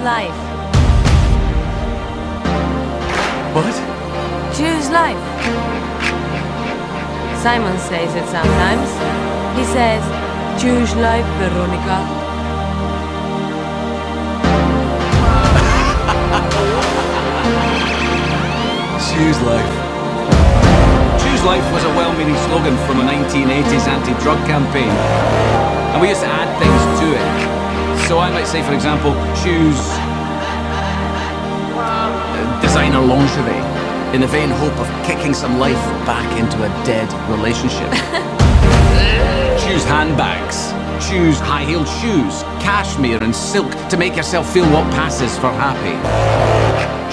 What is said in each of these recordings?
life. What? Choose life. Simon says it sometimes. He says, choose life, Veronica. Choose life. Choose Life was a well-meaning slogan from a 1980s anti-drug campaign. And we used to add things to it. So I might say, for example, choose... designer lingerie in the vain hope of kicking some life back into a dead relationship. choose handbags. Choose high-heeled shoes, cashmere and silk to make yourself feel what passes for happy.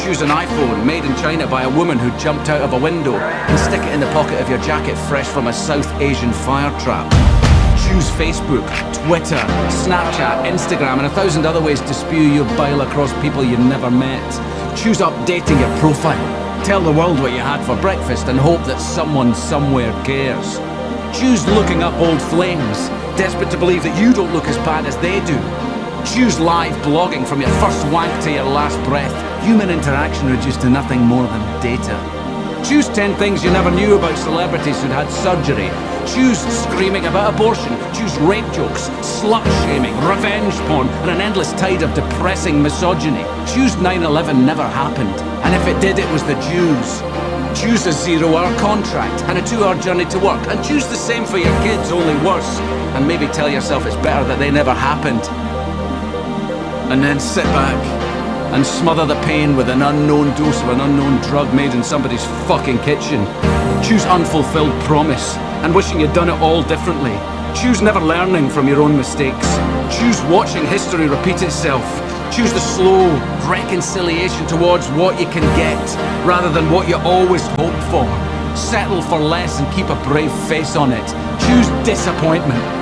Choose an iPhone made in China by a woman who jumped out of a window and stick it in the pocket of your jacket fresh from a South Asian fire trap. Choose Facebook, Twitter, Snapchat, Instagram and a thousand other ways to spew your bile across people you never met. Choose updating your profile. Tell the world what you had for breakfast and hope that someone somewhere cares. Choose looking up old flames, desperate to believe that you don't look as bad as they do. Choose live blogging from your first wank to your last breath. Human interaction reduced to nothing more than data. Choose 10 things you never knew about celebrities who'd had surgery. Choose screaming about abortion. Choose rape jokes, slut-shaming, revenge porn, and an endless tide of depressing misogyny. Choose 9-11 never happened. And if it did, it was the Jews. Choose a zero-hour contract and a two-hour journey to work. And choose the same for your kids, only worse. And maybe tell yourself it's better that they never happened. And then sit back and smother the pain with an unknown dose of an unknown drug made in somebody's fucking kitchen. Choose unfulfilled promise and wishing you'd done it all differently. Choose never learning from your own mistakes. Choose watching history repeat itself. Choose the slow reconciliation towards what you can get rather than what you always hoped for. Settle for less and keep a brave face on it. Choose disappointment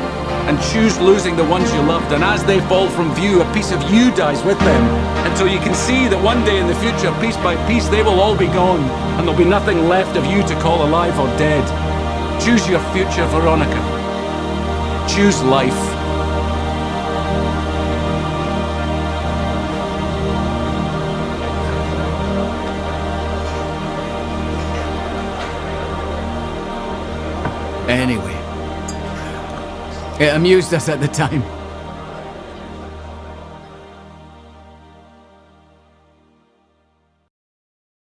and choose losing the ones you loved. And as they fall from view a piece of you dies with them. Until you can see that one day in the future piece by piece they will all be gone. And there'll be nothing left of you to call alive or dead. Choose your future veronica. Choose life. Anyway it amused us at the time